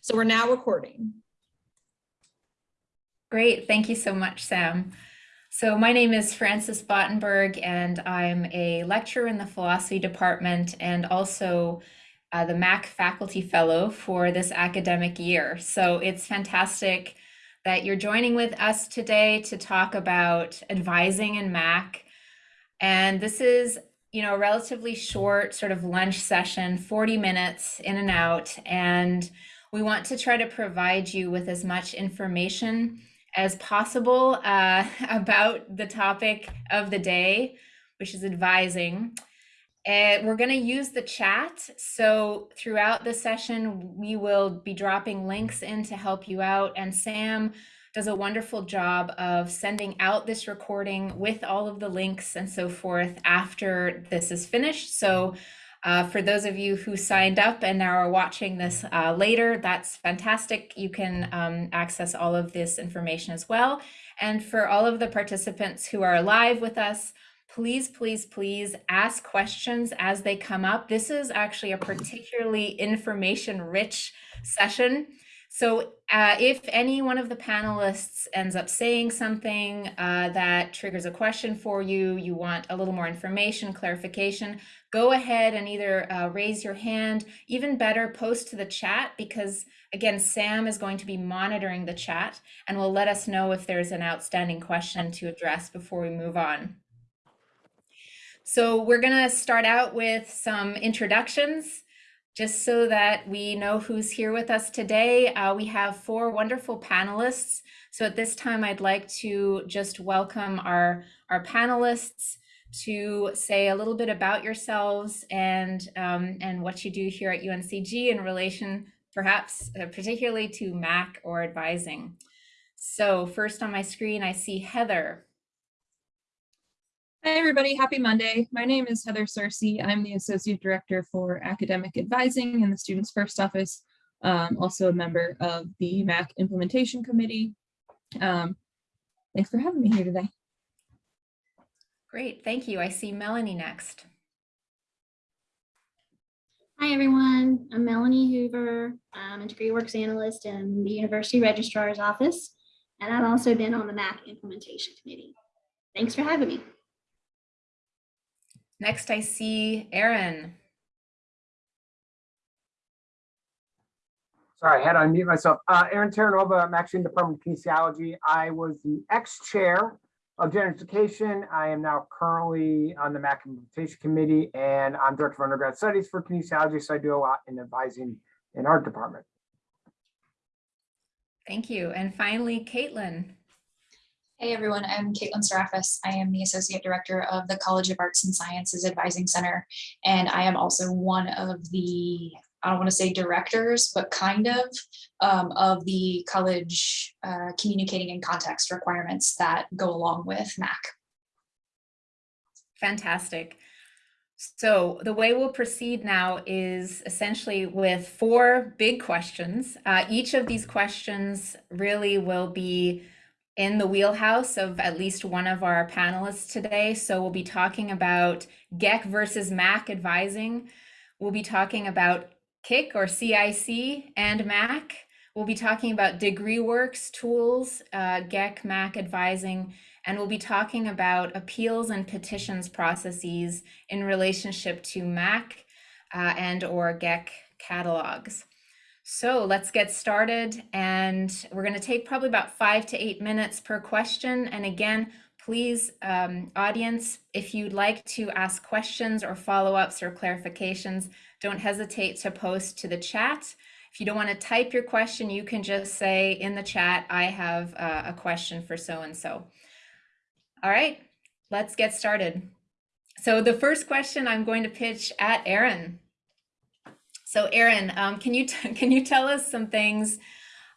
So we're now recording. Great, thank you so much, Sam. So my name is Frances Bottenberg, and I'm a lecturer in the philosophy department and also uh, the MAC faculty fellow for this academic year. So it's fantastic that you're joining with us today to talk about advising in MAC. And this is, you know, relatively short sort of lunch session, 40 minutes in and out. And we want to try to provide you with as much information as possible uh, about the topic of the day, which is advising. And we're going to use the chat. So throughout the session, we will be dropping links in to help you out. And Sam does a wonderful job of sending out this recording with all of the links and so forth after this is finished. So uh, for those of you who signed up and now are watching this uh, later, that's fantastic. You can um, access all of this information as well. And for all of the participants who are live with us, please, please, please ask questions as they come up. This is actually a particularly information rich session. So uh, if any one of the panelists ends up saying something uh, that triggers a question for you, you want a little more information, clarification, go ahead and either uh, raise your hand, even better, post to the chat because again, Sam is going to be monitoring the chat and will let us know if there's an outstanding question to address before we move on. So we're gonna start out with some introductions. Just so that we know who's here with us today, uh, we have four wonderful panelists. So at this time, I'd like to just welcome our, our panelists to say a little bit about yourselves and, um, and what you do here at UNCG in relation perhaps uh, particularly to MAC or advising. So first on my screen, I see Heather. Hi, everybody. Happy Monday. My name is Heather Searcy. I'm the Associate Director for Academic Advising in the Students First Office, um, also a member of the MAC Implementation Committee. Um, thanks for having me here today. Great, thank you. I see Melanie next. Hi, everyone. I'm Melanie Hoover. I'm a degree works analyst in the University Registrar's Office, and I've also been on the MAC Implementation Committee. Thanks for having me. Next, I see Aaron. Sorry, I had to unmute myself. Uh, Aaron Terranova, I'm actually in the Department of Kinesiology. I was the ex-chair of General Education. I am now currently on the MAC Implementation Committee, and I'm Director of Undergrad Studies for Kinesiology, so I do a lot in advising in our department. Thank you. And finally, Caitlin. Hey everyone, I'm Caitlin Serafis. I am the Associate Director of the College of Arts and Sciences Advising Center, and I am also one of the, I don't want to say directors, but kind of, um, of the college uh, communicating in context requirements that go along with MAC. Fantastic. So the way we'll proceed now is essentially with four big questions. Uh, each of these questions really will be in the wheelhouse of at least one of our panelists today. So we'll be talking about GEC versus MAC advising. We'll be talking about KIC or CIC and MAC. We'll be talking about degree works tools, uh, GEC, MAC advising, and we'll be talking about appeals and petitions processes in relationship to MAC uh, and or GEC catalogs. So let's get started and we're going to take probably about five to eight minutes per question. And again, please, um, audience, if you'd like to ask questions or follow-ups or clarifications, don't hesitate to post to the chat. If you don't want to type your question, you can just say in the chat, I have uh, a question for so-and-so. All right, let's get started. So the first question I'm going to pitch at Aaron. So Aaron, um, can you can you tell us some things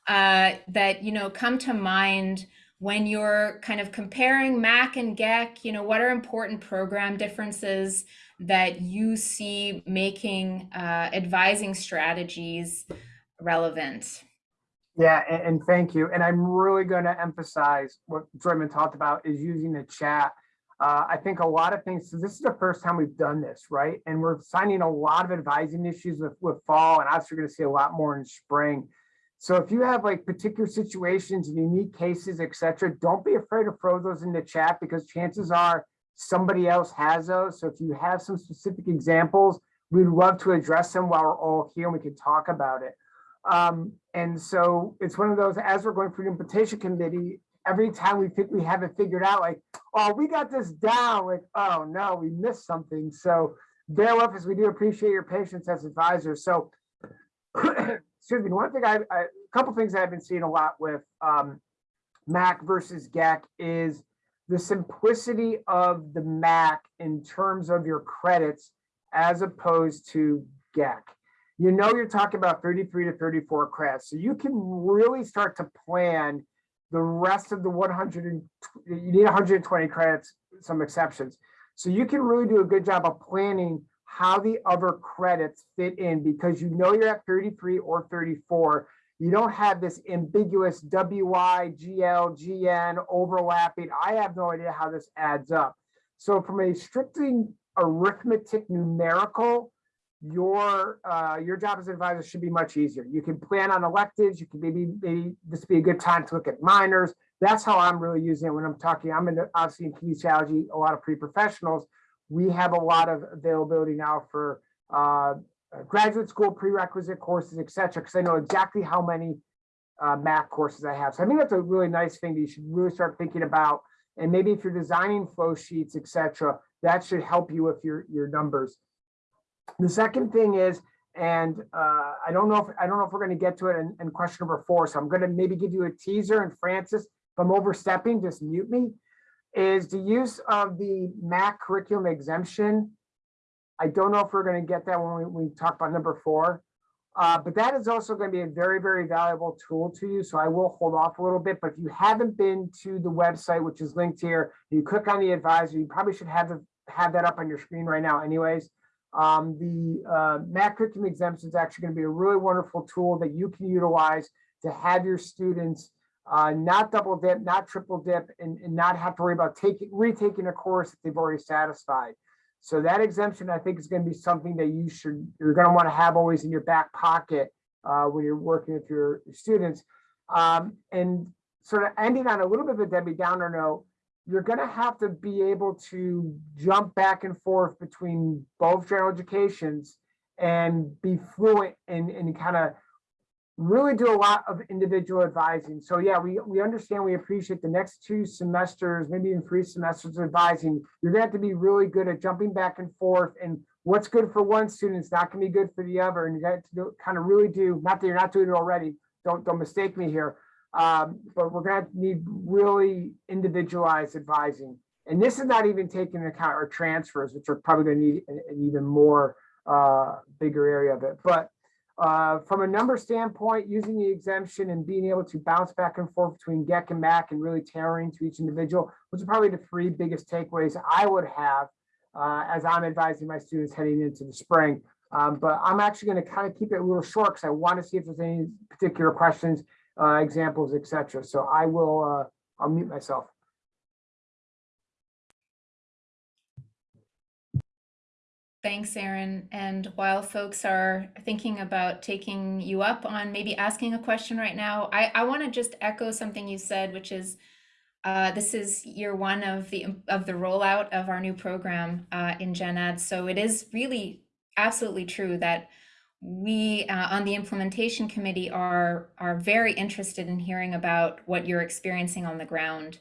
uh, that you know come to mind when you're kind of comparing MAC and GEC? You know, what are important program differences that you see making uh, advising strategies relevant? Yeah, and, and, thank you. And I'm really going to emphasize what Joyman talked about is using the chat. Uh, I think a lot of things, so this is the first time we've done this, right? And we're signing a lot of advising issues with, with fall and obviously we're gonna see a lot more in spring. So if you have like particular situations, and unique cases, et cetera, don't be afraid to throw those in the chat because chances are somebody else has those. So if you have some specific examples, we'd love to address them while we're all here and we can talk about it. Um, and so it's one of those, as we're going through the implementation committee, every time we think we have it figured out, like, oh, we got this down, like, oh no, we missed something. So bear with us. We do appreciate your patience as advisors. So excuse me, one thing I, I, a couple things I've been seeing a lot with um, Mac versus GEC is the simplicity of the Mac in terms of your credits as opposed to GEC. You know, you're talking about 33 to 34 credits, so you can really start to plan the rest of the 100 and you need 120 credits, some exceptions. So you can really do a good job of planning how the other credits fit in because you know you're at 33 or 34. You don't have this ambiguous WI, GL, GN overlapping. I have no idea how this adds up. So from a strictly arithmetic numerical, your uh, your job as an advisor should be much easier. You can plan on electives. You can maybe maybe this be a good time to look at minors. That's how I'm really using it when I'm talking. I'm in obviously in kinesiology, a lot of pre-professionals. We have a lot of availability now for uh, graduate school prerequisite courses, et cetera, because I know exactly how many uh, math courses I have. So I think that's a really nice thing that you should really start thinking about. And maybe if you're designing flow sheets, et cetera, that should help you with your, your numbers. The second thing is, and uh, I don't know if I don't know if we're going to get to it in, in question number four, so I'm going to maybe give you a teaser. And Frances, if I'm overstepping, just mute me. Is the use of the MAC curriculum exemption. I don't know if we're going to get that when we, we talk about number four, uh, but that is also going to be a very, very valuable tool to you. So I will hold off a little bit. But if you haven't been to the website, which is linked here, you click on the advisor. You probably should have have that up on your screen right now, anyways. Um, the uh, MAC curriculum exemption is actually going to be a really wonderful tool that you can utilize to have your students uh, not double dip, not triple dip, and, and not have to worry about taking retaking a course that they've already satisfied. So that exemption, I think, is going to be something that you should you're going to want to have always in your back pocket uh, when you're working with your students. Um, and sort of ending on a little bit of a Debbie Downer note, you're going to have to be able to jump back and forth between both general educations and be fluent and, and kind of really do a lot of individual advising. So yeah, we, we understand, we appreciate the next two semesters, maybe even three semesters of advising. You're gonna have to be really good at jumping back and forth and what's good for one student is not gonna be good for the other. And you got to do, kind of really do, not that you're not doing it already, don't, don't mistake me here. Um, but we're gonna need really individualized advising. And this is not even taking into account our transfers, which are probably gonna need an, an even more uh, bigger area of it. But uh, from a number standpoint, using the exemption and being able to bounce back and forth between GEC and MAC and really tailoring to each individual, which are probably the three biggest takeaways I would have uh, as I'm advising my students heading into the spring. Um, but I'm actually going to kind of keep it a little short because I want to see if there's any particular questions, uh, examples, etc. So I will, uh, I'll mute myself. Thanks, Aaron. And while folks are thinking about taking you up on maybe asking a question right now, I, I want to just echo something you said, which is uh, this is year one of the of the rollout of our new program uh, in Gen Ed. So it is really absolutely true that we uh, on the implementation committee are are very interested in hearing about what you're experiencing on the ground.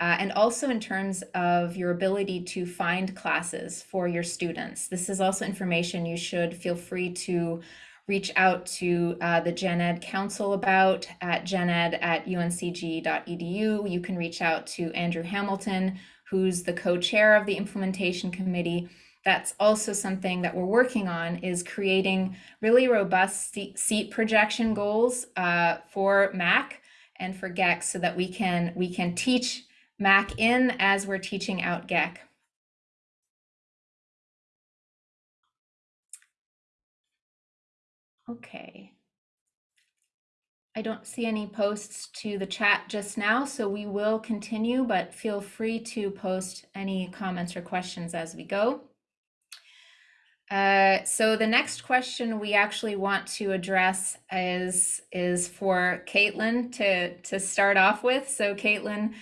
Uh, and also in terms of your ability to find classes for your students. This is also information you should feel free to reach out to uh, the Gen Ed Council about at gened at uncg.edu. You can reach out to Andrew Hamilton, who's the co-chair of the implementation committee. That's also something that we're working on is creating really robust seat projection goals uh, for MAC and for GEC so that we can we can teach Mac in as we're teaching out GEC. Okay. I don't see any posts to the chat just now, so we will continue, but feel free to post any comments or questions as we go. Uh, so the next question we actually want to address is is for Caitlin to to start off with. So Caitlin,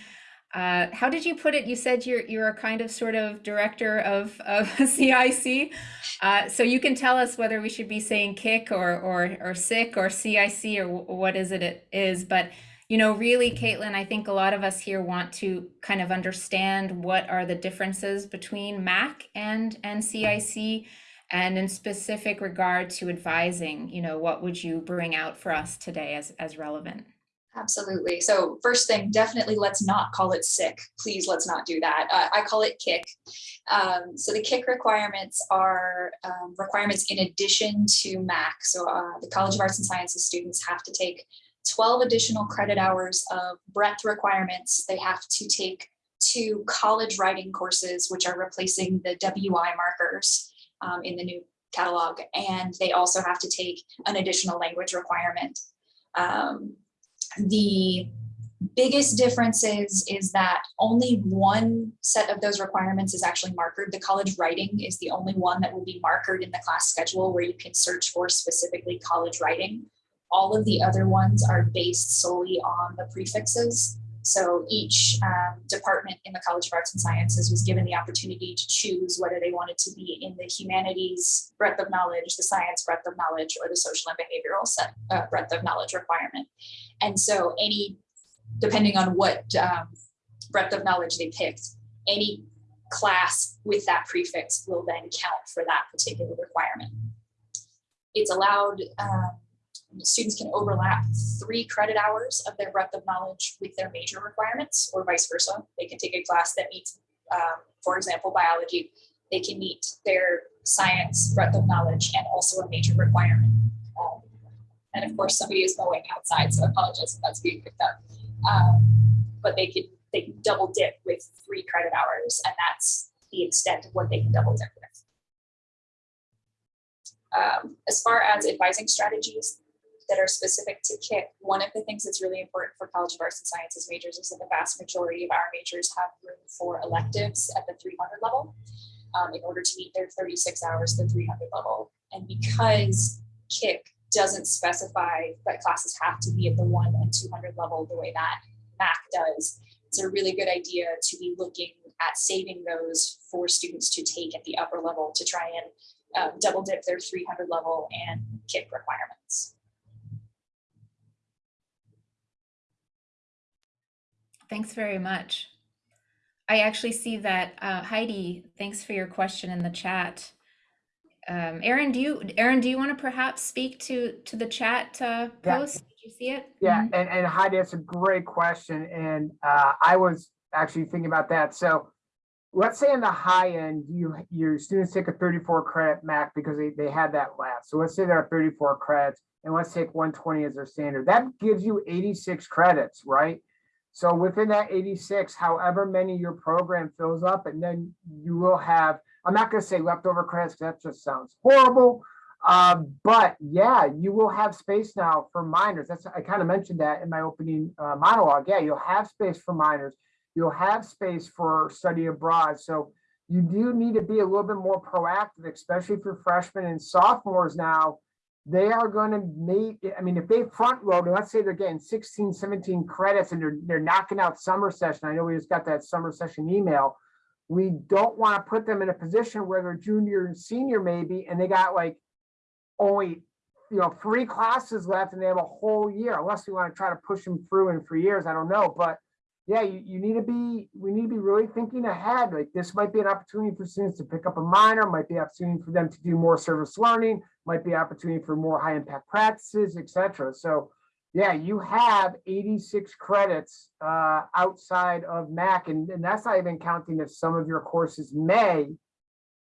uh, how did you put it? You said you're you're a kind of sort of director of of CIC. Uh, so you can tell us whether we should be saying kick or or or sick or CIC or what is it it is. But you know, really, Caitlin, I think a lot of us here want to kind of understand what are the differences between MAC and and CIC. And in specific regard to advising, you know, what would you bring out for us today as, as relevant? Absolutely. So first thing, definitely let's not call it sick. Please, let's not do that. Uh, I call it kick. Um, so the kick requirements are um, requirements in addition to MAC. So uh, the College of Arts and Sciences students have to take 12 additional credit hours of breadth requirements. They have to take two college writing courses, which are replacing the WI markers um, in the new catalog. And they also have to take an additional language requirement. Um, the biggest difference is, is that only one set of those requirements is actually markered. The college writing is the only one that will be markered in the class schedule where you can search for specifically college writing. All of the other ones are based solely on the prefixes. So each um, department in the College of Arts and Sciences was given the opportunity to choose whether they wanted to be in the humanities breadth of knowledge, the science breadth of knowledge, or the social and behavioral set uh, breadth of knowledge requirement. And so any, depending on what um, breadth of knowledge they picked, any class with that prefix will then count for that particular requirement. It's allowed, um, students can overlap three credit hours of their breadth of knowledge with their major requirements or vice versa. They can take a class that meets, um, for example, biology. They can meet their science breadth of knowledge and also a major requirement. Um, and of course, somebody is mowing outside, so I apologize if that's being picked up. Um, but they can they can double dip with three credit hours, and that's the extent of what they can double dip with. Um, as far as advising strategies that are specific to KIC, one of the things that's really important for College of Arts and Sciences majors is that the vast majority of our majors have room for electives at the 300 level um, in order to meet their 36 hours, the 300 level. And because KIC doesn't specify that classes have to be at the one and 200 level the way that MAC does, it's a really good idea to be looking at saving those for students to take at the upper level to try and um, double dip their 300 level and KIC requirements. Thanks very much. I actually see that uh, Heidi, thanks for your question in the chat. Um, Aaron, do you, Aaron, do you want to perhaps speak to to the chat uh, Yeah. post? Did you see it? Yeah, Mhm. and, and Heidi, that's a great question. And uh, I was actually thinking about that. So let's say in the high end, you, your students take a thirty-four credit MAC because they, they had that last. So let's say there are thirty-four credits and let's take one twenty as their standard. That gives you eighty-six credits, right? So within that eighty-six, however many your program fills up, and then you will have, I'm not gonna say leftover credits, that just sounds horrible. Um, but yeah, you will have space now for minors. That's, I kind of mentioned that in my opening uh, monologue. Yeah, you'll have space for minors. You'll have space for study abroad. So you do need to be a little bit more proactive, especially for freshmen and sophomores now. They are going to meet, I mean, if they front load, let's say they're getting 16, 17 credits and they're, they're knocking out summer session. I know we just got that summer session email. We don't want to put them in a position where they're junior and senior maybe, and they got like only, you know, three classes left and they have a whole year, unless we want to try to push them through in three years, I don't know, but yeah, you, you need to be, we need to be really thinking ahead, like this might be an opportunity for students to pick up a minor, might be opportunity for them to do more service learning, might be opportunity for more high impact practices, et cetera. So yeah, you have 86 credits uh, outside of MAC, and, and that's not even counting if some of your courses may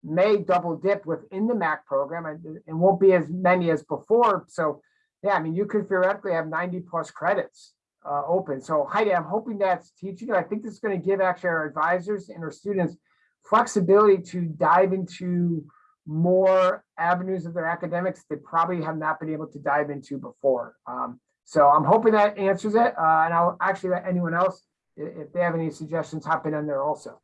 may double dip within the MAC program and, and won't be as many as before. So yeah, I mean, you could theoretically have 90 plus credits uh, open. So Heidi, I'm hoping that's teaching. I think this is going to give actually our advisors and our students flexibility to dive into more avenues of their academics they probably have not been able to dive into before. Um, So I'm hoping that answers it, uh, and I'll actually let anyone else, if they have any suggestions, hop in on there also.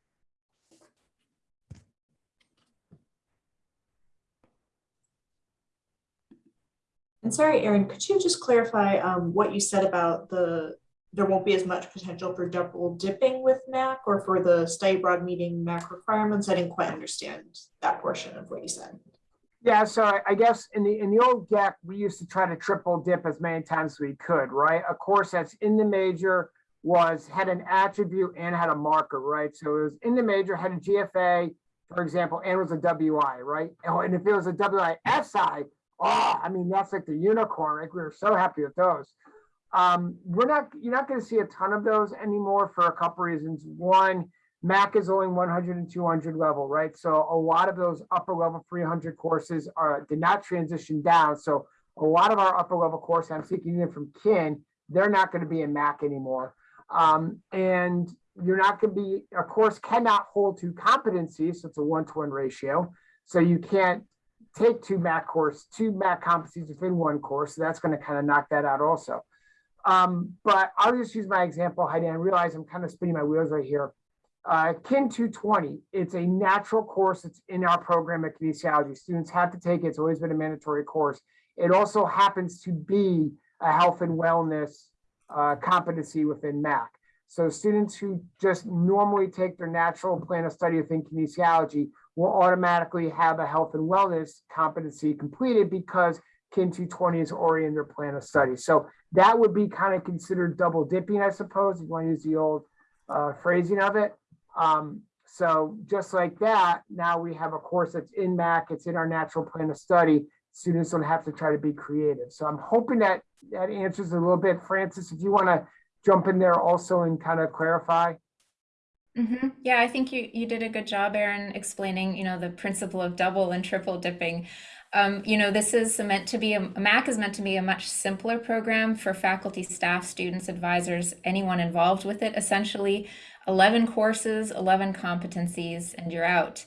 And sorry, Aaron, could you just clarify um, what you said about the, there won't be as much potential for double dipping with MAC or for the study abroad meeting MAC requirements? I didn't quite understand that portion of what you said. Yeah, so I- guess in the, in the old deck, we used to try to triple dip as many times as we could, right? A course that's in the major was, had an attribute and had a marker, right? So it was in the major, had a GFA, for example, and was a WI, right? Oh, And if it was a WISI, oh, I mean, that's like the unicorn, like we were so happy with those. Um, we're not, you're not gonna see a ton of those anymore for a couple reasons. One, Mac is only 100 and 200 level, right? So a lot of those upper level 300 courses are did not transition down. So a lot of our upper level courses, I'm speaking even from kin, they're not going to be in Mac anymore. Um, and you're not going to be, a course cannot hold two competencies, so it's a one-to-one ratio. So you can't take two Mac course, two Mac competencies within one course. So that's going to kind of knock that out also. Um, but I'll just use my example, Heidi. I realize I'm kind of spinning my wheels right here. Uh, Kin 220, it's a natural course. It's in our program at kinesiology. Students have to take it. It's always been a mandatory course. It also happens to be a health and wellness uh, competency within MAC. So students who just normally take their natural plan of study within kinesiology will automatically have a health and wellness competency completed because Kin 220 is already in their plan of study. So that would be kind of considered double dipping, I suppose, if you want to use the old uh, phrasing of it. Um, so just like that, now we have a course that's in MAC, it's in our natural plan of study. Students don't have to try to be creative. So I'm hoping that that answers a little bit. Frances, if you want to jump in there also and kind of clarify. Mhm. Yeah, I think you you did a good job, Aaron, explaining, you know, the principle of double and triple dipping. Um, you know, this is meant to be a MAC is meant to be a much simpler program for faculty, staff, students, advisors, anyone involved with it. Essentially, 11 courses, 11 competencies, and you're out.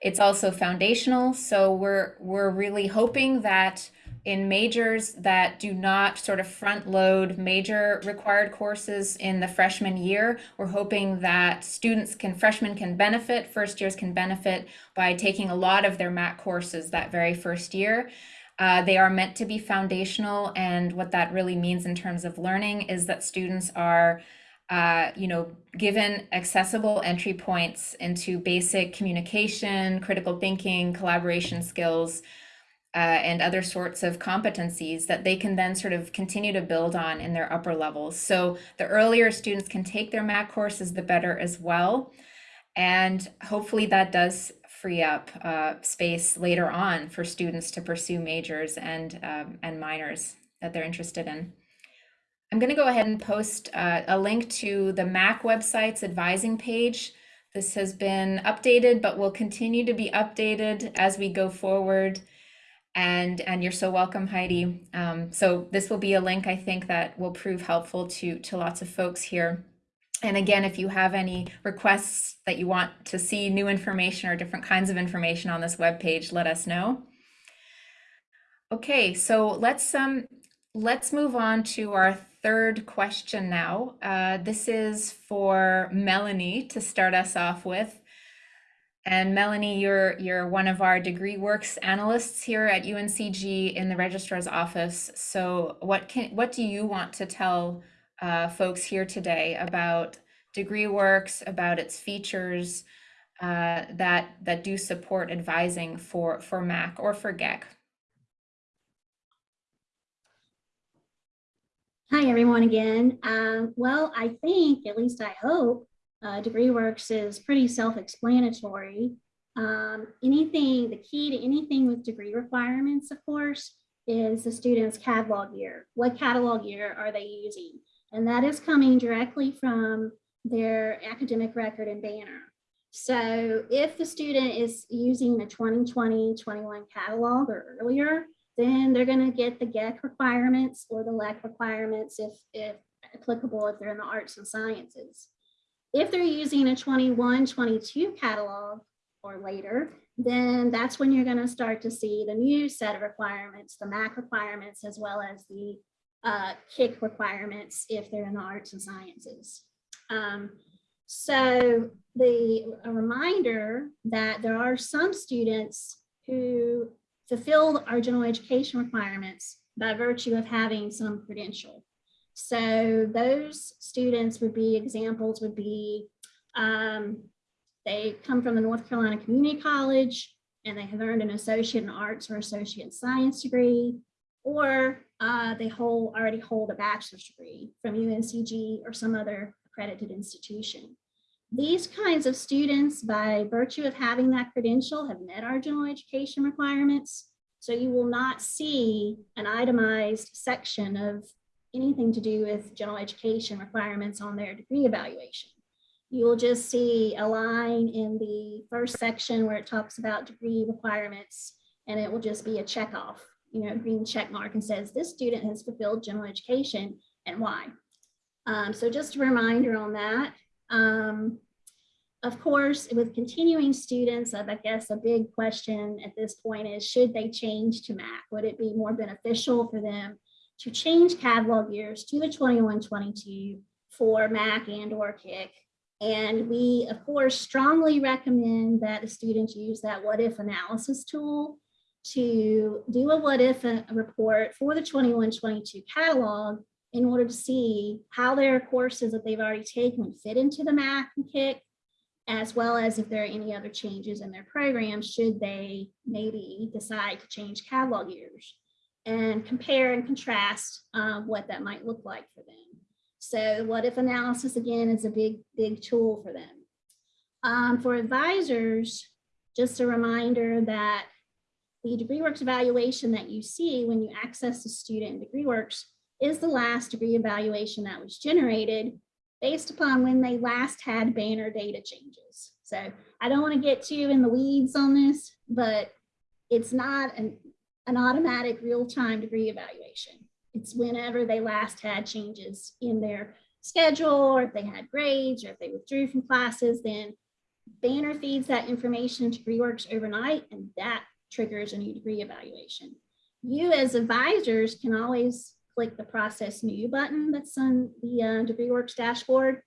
It's also foundational, so we're we're really hoping that in majors that do not sort of front load major required courses in the freshman year, we're hoping that students can, freshmen can benefit, first years can benefit by taking a lot of their MAC courses that very first year. Uh, they are meant to be foundational, and what that really means in terms of learning is that students are uh, you know, given accessible entry points into basic communication, critical thinking, collaboration skills, uh, and other sorts of competencies that they can then sort of continue to build on in their upper levels. So the earlier students can take their MAC courses, the better as well. And hopefully that does free up uh, space later on for students to pursue majors and, um, and minors that they're interested in. I'm going to go ahead and post uh, a link to the MAC website's advising page. This has been updated, but will continue to be updated as we go forward and and you're so welcome heidi. Um, so this will be a link i think that will prove helpful to to lots of folks here. And again if you have any requests that you want to see new information or different kinds of information on this web page let us know. Okay so let's um let's move on to our third question now. Uh, this is for melanie to start us off with and Melanie, you're you're one of our degree works analysts here at UNCG in the registrar's office. So what can what do you want to tell uh, folks here today about degree works, about its features uh, that that do support advising for for MAC or for GEC? Hi, everyone again. Um, well, I think, at least I hope, uh, DegreeWorks is pretty self-explanatory. Um, anything, the key to anything with degree requirements, of course, is the student's catalog year. What catalog year are they using? And that is coming directly from their academic record and banner. So if the student is using the 2020-21 catalog or earlier, then they're going to get the GEC requirements or the LEC requirements if, if applicable, if they're in the arts and sciences. If they're using a 21, 22 catalog or later, then that's when you're going to start to see the new set of requirements, the MAC requirements, as well as the uh, kick requirements if they're in the arts and sciences. Um, so the a reminder that there are some students who fulfill our general education requirements by virtue of having some credential. So those students would be examples would be um, they come from the North Carolina Community College and they have earned an associate in arts or associate in science degree, or uh, they hold already hold a bachelor's degree from UNCG or some other accredited institution. These kinds of students, by virtue of having that credential, have met our general education requirements. So you will not see an itemized section of anything to do with general education requirements on their degree evaluation. You will just see a line in the first section where it talks about degree requirements, and it will just be a check off, you know, green check mark and says this student has fulfilled general education and why. Um, so just a reminder on that. Um, of course, with continuing students, I guess a big question at this point is, should they change to MAC? Would it be more beneficial for them to change catalog years to the 21-22 for MAC and or KIC? And we, of course, strongly recommend that the students use that what if analysis tool to do a what if a report for the 21-22 catalog in order to see how their courses that they've already taken fit into the MAC and KIC, as well as if there are any other changes in their program, should they maybe decide to change catalog years and compare and contrast uh, what that might look like for them. So what if analysis again is a big, big tool for them. Um, for advisors, just a reminder that the DegreeWorks evaluation that you see when you access the student in DegreeWorks is the last degree evaluation that was generated based upon when they last had banner data changes. So I don't want to get too in the weeds on this, but it's not an, an automatic real-time degree evaluation. It's whenever they last had changes in their schedule, or if they had grades, or if they withdrew from classes, then Banner feeds that information to DegreeWorks overnight, and that triggers a new degree evaluation. You as advisors can always click the process new button that's on the uh, DegreeWorks dashboard,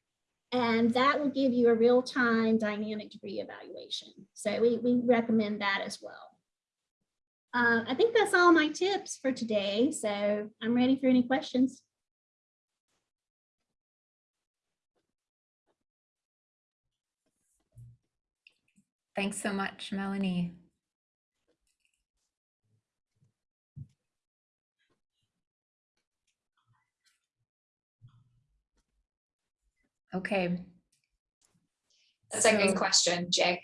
and that will give you a real-time dynamic degree evaluation. So we, we recommend that as well. Uh, I think that's all my tips for today. So I'm ready for any questions. Thanks so much, Melanie. Okay. That's a good So- question, Jay.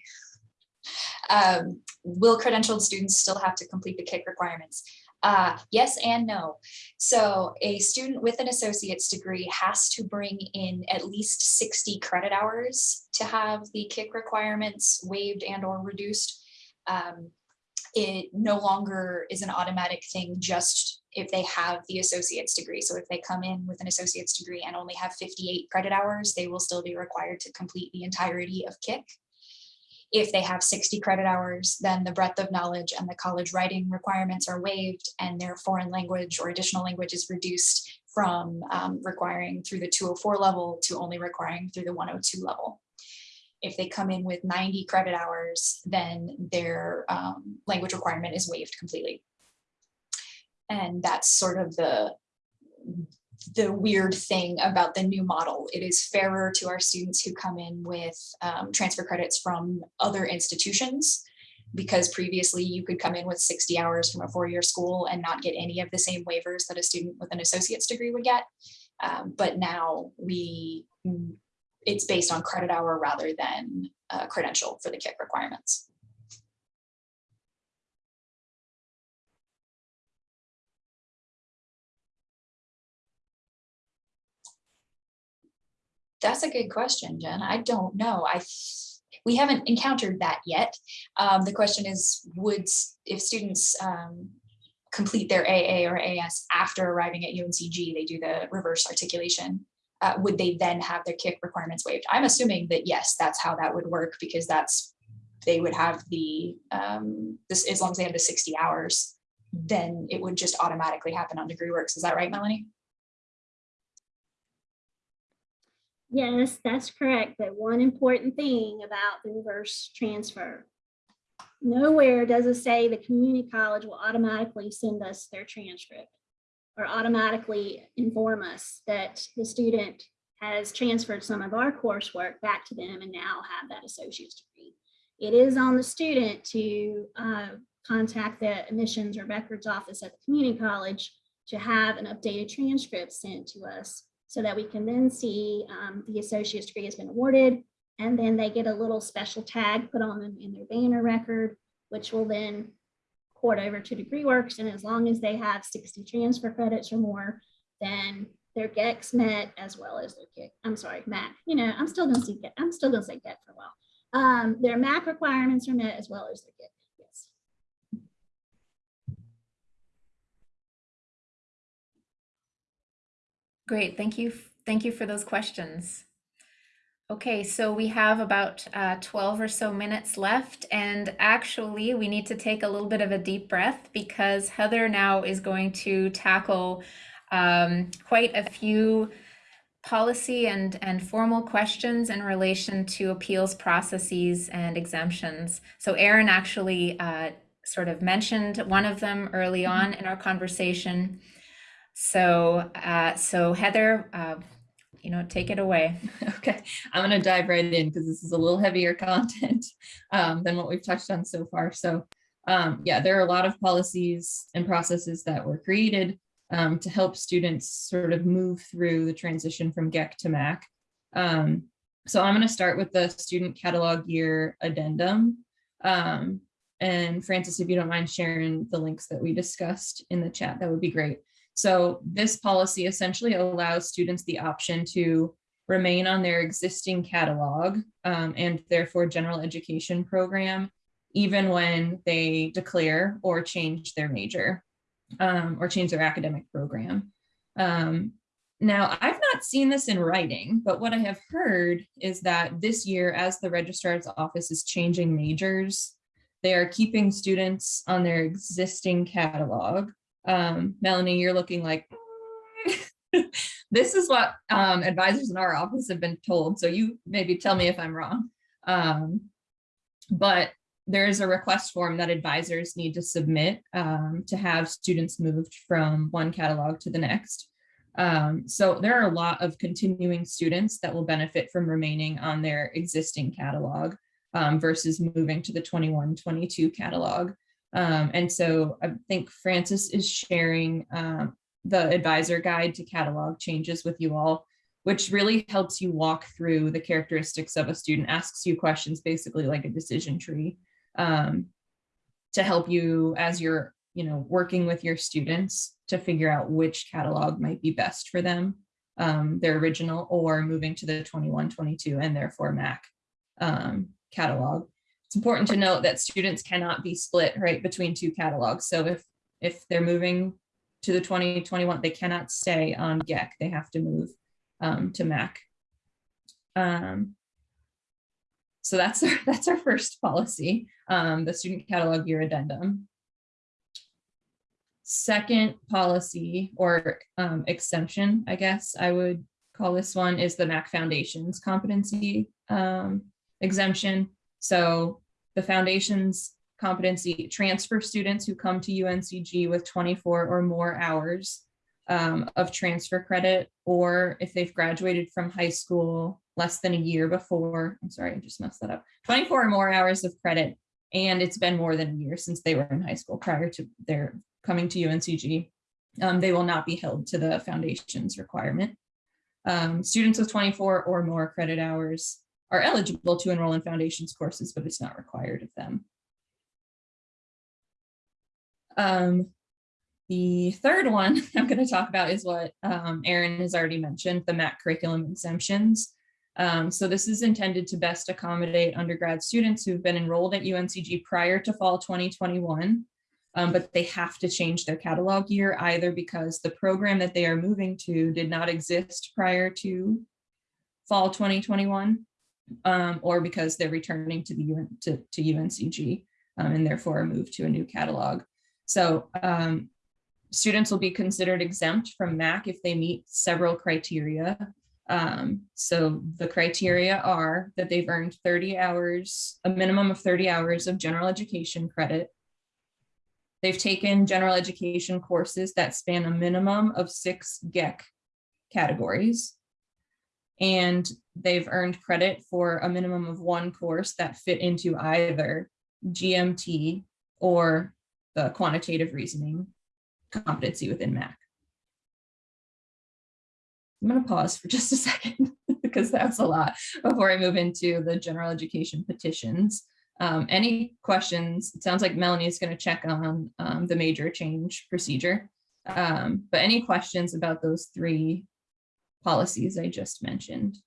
Um, will credentialed students still have to complete the KIC requirements? Uh, yes and no. So a student with an associate's degree has to bring in at least 60 credit hours to have the KIC requirements waived and or reduced. Um, it no longer is an automatic thing just if they have the associate's degree. So if they come in with an associate's degree and only have 58 credit hours, they will still be required to complete the entirety of KIC. If they have 60 credit hours, then the breadth of knowledge and the college writing requirements are waived and their foreign language or additional language is reduced from um, requiring through the 204 level to only requiring through the 102 level. If they come in with 90 credit hours, then their um, language requirement is waived completely. And that's sort of the the weird thing about the new model. It is fairer to our students who come in with um, transfer credits from other institutions because previously you could come in with 60 hours from a four-year school and not get any of the same waivers that a student with an associate's degree would get. Um, but now we, it's based on credit hour rather than uh, credential for the KIC requirements. That's a good question, Jen. I don't know. I, we haven't encountered that yet. Um, the question is, would, if students um, complete their AA or AS after arriving at UNCG, they do the reverse articulation, uh, would they then have their kick requirements waived? I'm assuming that yes, that's how that would work because that's, they would have the, um, this, as long as they have the 60 hours, then it would just automatically happen on DegreeWorks. Is that right, Melanie? Yes, that's correct. But one important thing about the reverse transfer. Nowhere does it say the community college will automatically send us their transcript or automatically inform us that the student has transferred some of our coursework back to them and now have that associate's degree. It is on the student to uh, contact the admissions or records office at the community college to have an updated transcript sent to us so that we can then see um, the associate's degree has been awarded. And then they get a little special tag put on them in their banner record, which will then port over to DegreeWorks. And as long as they have 60 transfer credits or more, then their GEX met as well as their GEC, I'm sorry, MAC. You know, I'm still gonna see GEC, I'm still gonna say GEC for a while. Um, their MAC requirements are met as well as their GEC, yes. Great, thank you. Thank you for those questions. Okay, so we have about uh, 12 or so minutes left, and actually, we need to take a little bit of a deep breath because Heather now is going to tackle um, quite a few policy and, and formal questions in relation to appeals processes and exemptions. So Aaron actually uh, sort of mentioned one of them early on in our conversation. So, uh, so Heather, uh, you know, take it away. Okay, I'm gonna dive right in because this is a little heavier content um, than what we've touched on so far. So um, yeah, there are a lot of policies and processes that were created um, to help students sort of move through the transition from GEC to MAC. Um, so I'm going to start with the student catalog year addendum. Um, and Frances, if you don't mind sharing the links that we discussed in the chat, that would be great. So this policy essentially allows students the option to remain on their existing catalog um, and therefore general education program, even when they declare or change their major um, or change their academic program. Um, now, I've not seen this in writing, but what I have heard is that this year, as the registrar's office is changing majors, they are keeping students on their existing catalog. Um, Melanie, you're looking like, this is what um, advisors in our office have been told. So you maybe tell me if I'm wrong. Um, but there is a request form that advisors need to submit um, to have students moved from one catalog to the next. Um, so there are a lot of continuing students that will benefit from remaining on their existing catalog um, versus moving to the 21-22 catalog. Um, and so I think Frances is sharing um, the advisor guide to catalog changes with you all, which really helps you walk through the characteristics of a student, asks you questions basically like a decision tree um, to help you as you're you know working with your students to figure out which catalog might be best for them um, their original or moving to the 21 22 and therefore mac um, catalog it's important to note that students cannot be split right between two catalogs so if if they're moving to the 2021 they cannot stay on GEC they have to move um, to mac um, so that's our, that's our first policy, um, the student catalog year addendum. Second policy or um, exemption, I guess I would call this one is the MAC Foundations competency um, exemption. So the foundations competency transfer students who come to UNCG with 24 or more hours um, of transfer credit, or if they've graduated from high school less than a year before, I'm sorry, I just messed that up, 24 or more hours of credit, and it's been more than a year since they were in high school prior to their coming to UNCG, um, they will not be held to the foundations requirement. Um, students with 24 or more credit hours are eligible to enroll in foundations courses, but it's not required of them. Um, the third one I'm going to talk about is what um, has already mentioned, the MAC curriculum exemptions. Um, so this is intended to best accommodate undergrad students who've been enrolled at UNCG prior to fall 2021, um, but they have to change their catalog year either because the program that they are moving to did not exist prior to fall 2021, um, or because they're returning to the UN, to, to UNCG um, and therefore move to a new catalog. So um, students will be considered exempt from MAC if they meet several criteria Um, so the criteria are that they've earned thirty hours, a minimum of thirty hours of general education credit. They've taken general education courses that span a minimum of six GEC categories. And they've earned credit for a minimum of one course that fit into either GMT or the quantitative reasoning competency within MAC. I'm going to pause for just a second because that's a lot before I move into the general education petitions. Um, any questions? It sounds like Melanie is going to check on um, the major change procedure. Um, but any questions about those three policies I just mentioned?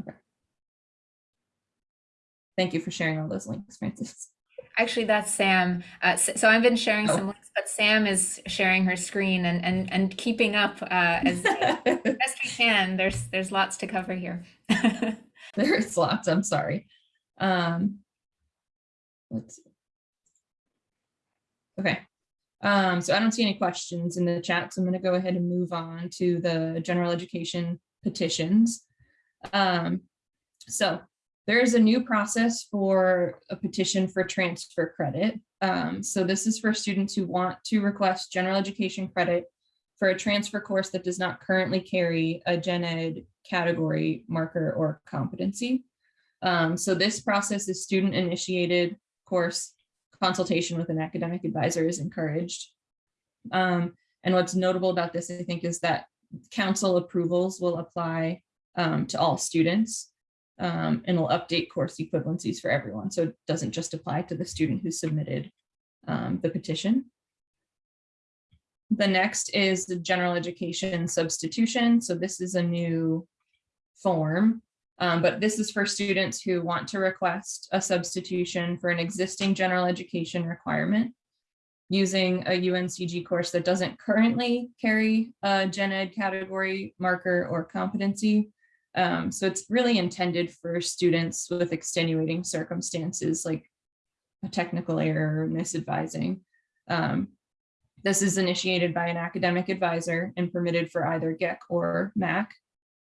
Okay. Thank you for sharing all those links, Frances. Actually, that's Sam. Uh, so I've been sharing Oh. some links, but Sam is sharing her screen and and and keeping up uh, as best we can. There's there's lots to cover here. There's lots, I'm sorry. Um, let's see. Okay, um, so I don't see any questions in the chat, so I'm gonna go ahead and move on to the general education petitions. Um, so there is a new process for a petition for transfer credit. Um, so this is for students who want to request general education credit for a transfer course that does not currently carry a gen ed category marker or competency. Um, so this process is student initiated course consultation with an academic advisor is encouraged. Um, and what's notable about this, I think, is that council approvals will apply um, to all students um, and will update course equivalencies for everyone. So it doesn't just apply to the student who submitted um, the petition. The next is the general education substitution. So this is a new form, um, but this is for students who want to request a substitution for an existing general education requirement using a UNCG course that doesn't currently carry a gen ed category marker or competency. Um, so it's really intended for students with extenuating circumstances like a technical error or misadvising. Um, this is initiated by an academic advisor and permitted for either GEC or MAC.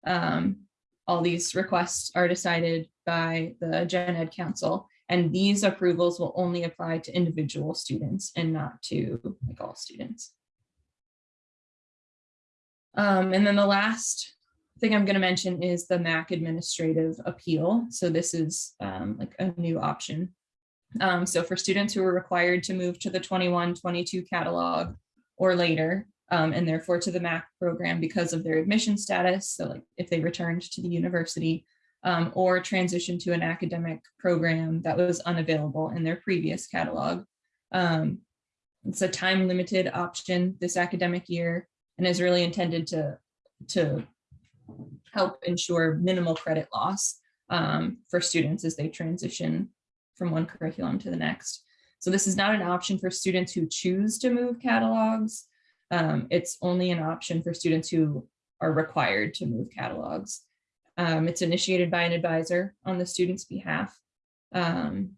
Um, all these requests are decided by the Gen Ed Council, and these approvals will only apply to individual students and not to like all students. Um, and then the last thing I'm going to mention is the MAC administrative appeal. So this is um, like a new option. Um, so for students who are required to move to the 21-22 catalog or later, um, and therefore to the MAC program because of their admission status. So like if they returned to the university um, or transition to an academic program that was unavailable in their previous catalog. Um, it's a time limited option this academic year and is really intended to, to help ensure minimal credit loss um, for students as they transition from one curriculum to the next. So this is not an option for students who choose to move catalogs. Um, it's only an option for students who are required to move catalogs. Um, it's initiated by an advisor on the student's behalf. Um,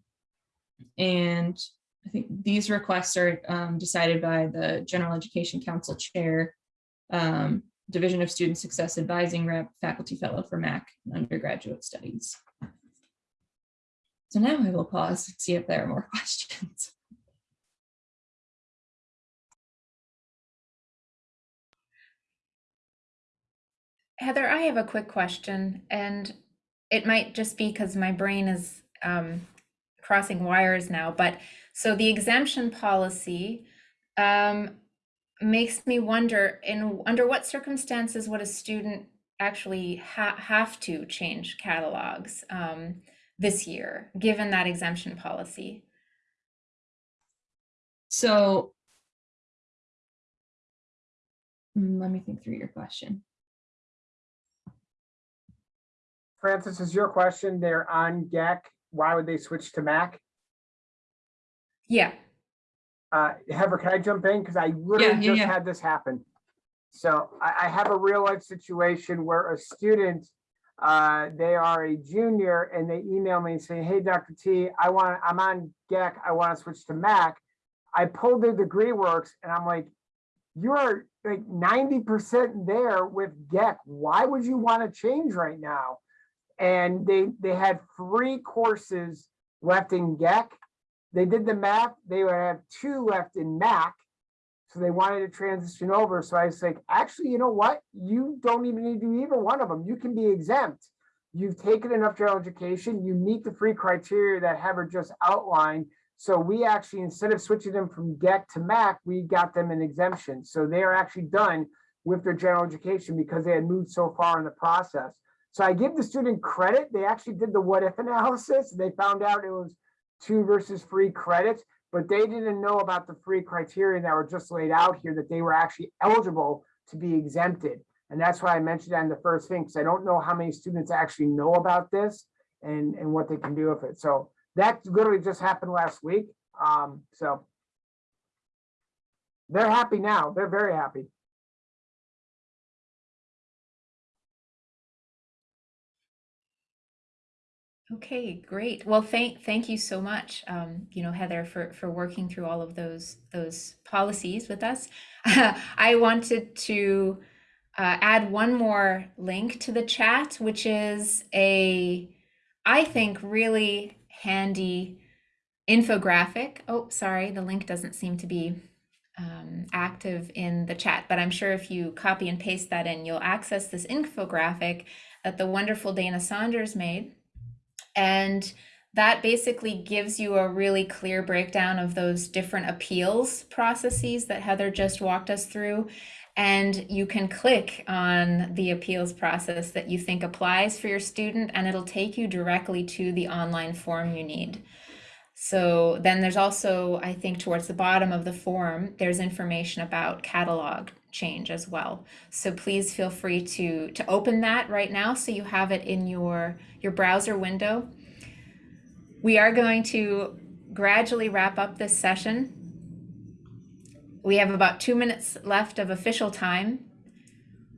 and I think these requests are um, decided by the General Education Council Chair, um, Division of Student Success Advising Rep, Faculty Fellow for MAC Undergraduate Studies. So now I will pause and see if there are more questions. Heather, I have a quick question, and it might just be because my brain is um, crossing wires now. But so the exemption policy um, makes me wonder: in under what circumstances would a student actually ha have to change catalogs um, this year, given that exemption policy? So mm, let me think through your question. Frances, is your question, they're on GEC, why would they switch to MAC? Yeah. Uh, Heather, can I jump in? Because I Yeah, literally yeah, just yeah. had this happen. So I, I have a real life situation where a student, uh, they are a junior and they email me saying, hey, Dr. T, I want, I'm on GEC, I want to switch to MAC. I pulled the degree works and I'm like, you are like ninety percent there with GEC. Why would you want to change right now? And they, they had three courses left in GEC. They did the math, they would have two left in MAC. So they wanted to transition over. So I was like, actually, you know what? You don't even need to do either one of them. You can be exempt. You've taken enough general education, you meet the free criteria that Heather just outlined. So we actually, instead of switching them from GEC to MAC, we got them an exemption. So they are actually done with their general education because they had moved so far in the process. So I give the student credit. They actually did the what if analysis. They found out it was two versus free credits, but they didn't know about the free criteria that were just laid out here that they were actually eligible to be exempted. And that's why I mentioned that in the first thing, because I don't know how many students actually know about this and, and what they can do with it. So that literally just happened last week. Um, so they're happy now. They're very happy. Okay, great. Well, thank thank you so much, um, you know, Heather, for for working through all of those those policies with us. I wanted to uh, add one more link to the chat, which is a, I think, really handy infographic. Oh, sorry, the link doesn't seem to be um, active in the chat, but I'm sure if you copy and paste that in, you'll access this infographic that the wonderful Dana Saunders made. And that basically gives you a really clear breakdown of those different appeals processes that Heather just walked us through. And you can click on the appeals process that you think applies for your student, and it'll take you directly to the online form you need. So then there's also, I think, towards the bottom of the form, there's information about catalog change as well. So please feel free to, to open that right now so you have it in your, your browser window. We are going to gradually wrap up this session. We have about two minutes left of official time.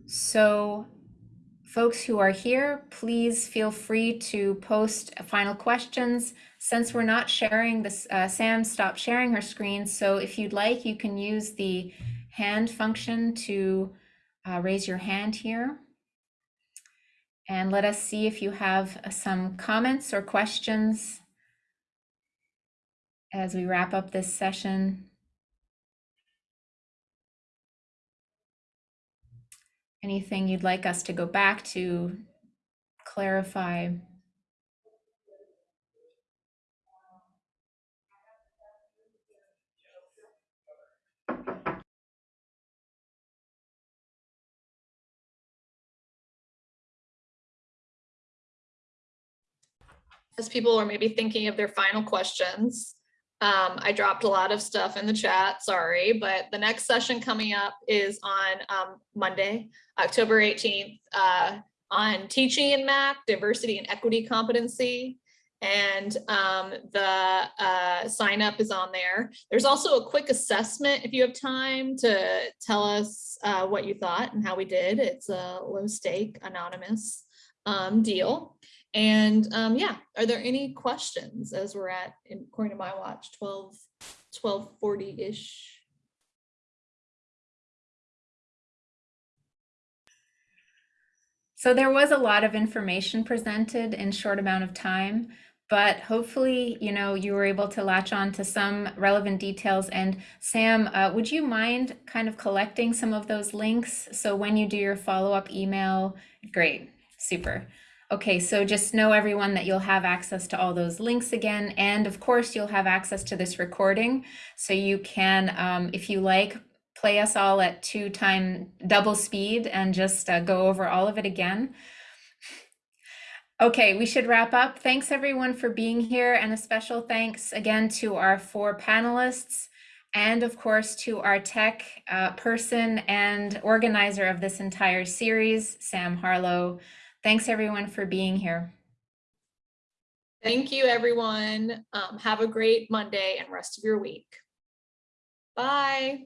So folks who are here, please feel free to post final questions. Since we're not sharing this, uh, Sam stopped sharing her screen. So if you'd like, you can use the hand function to uh, raise your hand here. And let us see if you have some comments or questions as we wrap up this session. Anything you'd like us to go back to clarify? As people are maybe thinking of their final questions, um, I dropped a lot of stuff in the chat, sorry, but the next session coming up is on um, Monday, October 18th, uh, on teaching in MAC, diversity and equity competency. And um, the uh, sign up is on there. There's also a quick assessment if you have time to tell us uh, what you thought and how we did. It's a low stake anonymous um, deal. And um, yeah, are there any questions as we're at, in- according to my watch, 12, 1240-ish? So there was a lot of information presented in short amount of time, but hopefully, you know, you were able to latch on to some relevant details. And Sam, uh, would you mind kind of collecting some of those links? So when you do your follow-up email, great, super. Okay, so just know everyone that you'll have access to all those links again. And of course, you'll have access to this recording. So you can, um, if you like, play us all at two time double speed and just uh, go over all of it again. Okay, we should wrap up. Thanks everyone for being here and a special thanks again to our four panelists and of course to our tech uh, person and organizer of this entire series, Sam Harlow. Thanks everyone for being here. Thank you, everyone. Um, have a great Monday and rest of your week. Bye.